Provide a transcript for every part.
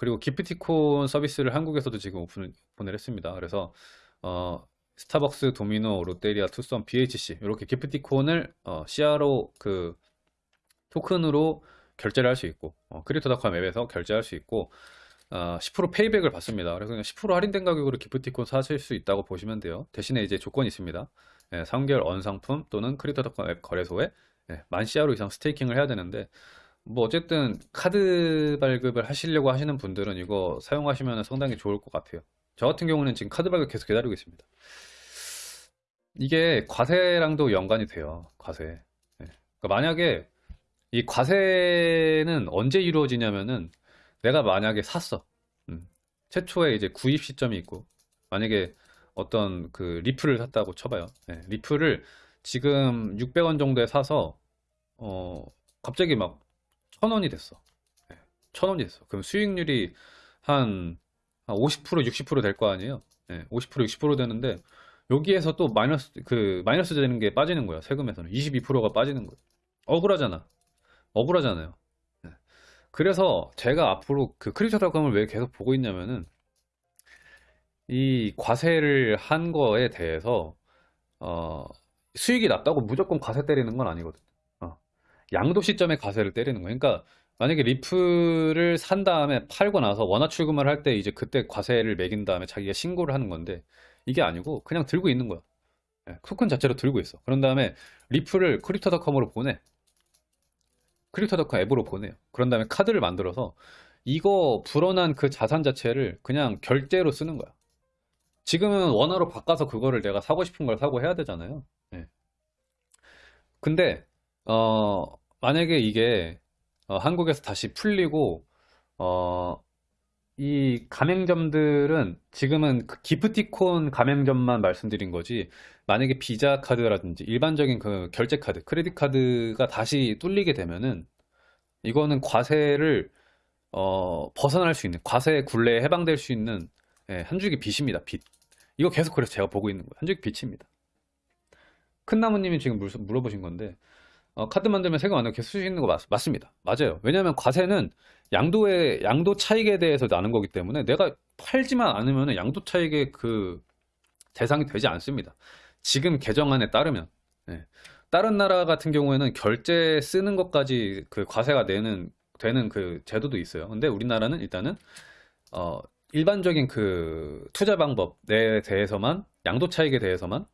그리고 기프티콘 서비스를 한국에서도 지금 오픈, 오픈을 했습니다. 그래서 어, 스타벅스, 도미노, 롯데리아, 투썸, BHC 이렇게 기프티콘을 어, CRO 그 토큰으로 결제를 할 수 있고 어, 크립토닷컴 앱에서 결제할 수 있고 어, 10% payback을 받습니다. 그래서 그냥 10% 할인된 가격으로 기프티콘 사실 수 있다고 보시면 돼요. 대신에 이제 조건이 있습니다. 예, 3개월 Earn 상품 또는 크립토닷컴 앱 거래소에 예, 만 CRO 이상 staking을 해야 되는데 뭐 어쨌든 카드 발급을 하시려고 하시는 분들은 이거 사용하시면 상당히 좋을 것 같아요. 저 같은 경우는 지금 카드 발급 계속 기다리고 있습니다. 이게 과세랑도 연관이 돼요. 과세. 예. 그러니까 만약에 이 과세는 언제 이루어지냐면은 내가 만약에 샀어. 음. 최초에 이제 구입 시점이 있고 만약에 어떤 그 리플을 샀다고 쳐봐요. 예, 리플을 지금 600원 정도에 사서 어 갑자기 막 1000원이 됐어. 예, 1000원이 됐어. 그럼 수익률이 한, 한 50% 60%될 거 아니에요. 예, 50% 60% 되는데 여기에서 또 마이너스 그 마이너스 되는 게 빠지는 거야. 세금에서는 22%가 빠지는 거야. 억울하잖아. 억울하잖아요. 예. 그래서 제가 앞으로 그 크립토 닷컴을 왜 계속 보고 있냐면은 이 과세를 한 거에 대해서 어, 수익이 났다고 무조건 과세 때리는 건 아니거든. 어, 양도 시점에 과세를 때리는 거야. 그러니까 만약에 리플을 산 다음에 팔고 나서 원화 출금을 할 때 이제 그때 과세를 매긴 다음에 자기가 신고를 하는 건데 이게 아니고 그냥 들고 있는 거야. 예, 토큰 자체로 들고 있어. 그런 다음에 리플을 크립토닷컴으로 보내. 크립토닷컴 앱으로 보내요. 그런 다음에 카드를 만들어서 이거 불어난 그 자산 자체를 그냥 결제로 쓰는 거야. 지금은 원화로 바꿔서 그거를 내가 사고 싶은 걸 사고 해야 되잖아요. 예. 근데 어, 만약에 이게 어, 한국에서 다시 풀리고 어, 이 가맹점들은 지금은 그 기프티콘 가맹점만 말씀드린 거지 만약에 비자 카드라든지 일반적인 그 결제 카드, 크레딧 카드가 다시 뚫리게 되면은 이거는 과세를 어, 벗어날 수 있는 과세 굴레에 해방될 수 있는 예, 한 줄기 빛입니다. 빛. 이거 계속 그래서 제가 보고 있는 거예요. 한 줄기 빛입니다. 큰 나무님이 지금 물- 물어보신 건데 어, 카드 만들면 세금 안 내고 계속 쓸 수 있는 거 맞, 맞습니다. 맞아요. 왜냐하면 과세는 양도의 양도 차익에 대해서 나는 거기 때문에 내가 팔지만 않으면 양도 차익의 그 대상이 되지 않습니다. 지금 개정안에 따르면 예. 다른 나라 같은 경우에는 결제 쓰는 것까지 그 과세가 내는 되는 그 제도도 있어요. 근데 우리나라는 일단은 어, 일반적인 그 투자 방법에 대해서만 양도 차익에 대해서만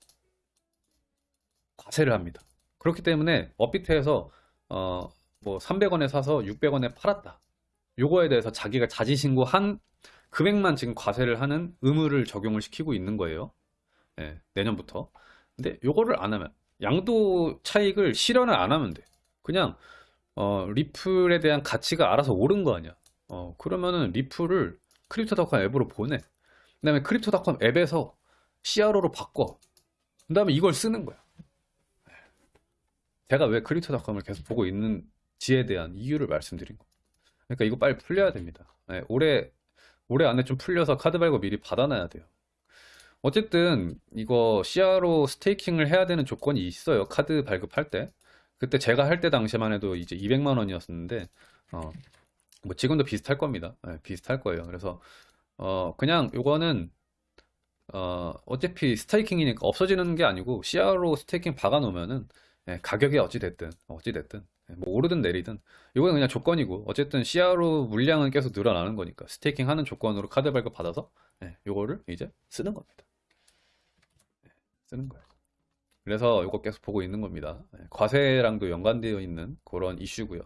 과세를 합니다. 그렇기 때문에 업비트에서 어, 뭐 300원에 사서 600원에 팔았다. 요거에 대해서 자기가 자지신고한 금액만 지금 과세를 하는 의무를 적용을 시키고 있는 거예요. 예, 내년부터. 근데 요거를 안 하면 양도 차익을 실현을 안 하면 돼. 그냥 어, 리플에 대한 가치가 알아서 오른 거 아니야. 어, 그러면은 리플을 크립토닷컴 앱으로 보내. 그 다음에 크립토닷컴 앱에서 CRO로 바꿔. 그 다음에 이걸 쓰는 거야. 제가 왜 크립토닷컴을 계속 보고 있는지에 대한 이유를 말씀드린 거. 그러니까 이거 빨리 풀려야 됩니다. 네, 올해 올해 안에 좀 풀려서 카드 발급 미리 받아놔야 돼요. 어쨌든 이거 CRO staking을 해야 되는 조건이 있어요. 카드 발급할 때. 그때 제가 할 때 당시만 해도 이제 200만 원이었는데 어, 뭐 지금도 비슷할 겁니다. 네, 비슷할 거예요. 그래서 어, 그냥 요거는 어, 어차피 staking이니까 없어지는 게 아니고 CRO staking 박아 놓으면은 예, 가격이 어찌 됐든 어찌 됐든 예, 뭐 오르든 내리든 이거는 그냥 조건이고 어쨌든 CRO 물량은 계속 늘어나는 거니까 스테이킹 하는 조건으로 카드 발급 받아서 예, 요거를 이제 쓰는 겁니다. 예, 쓰는 거예요. 그래서 이거 계속 보고 있는 겁니다. 예, 과세랑도 연관되어 있는 그런 이슈고요.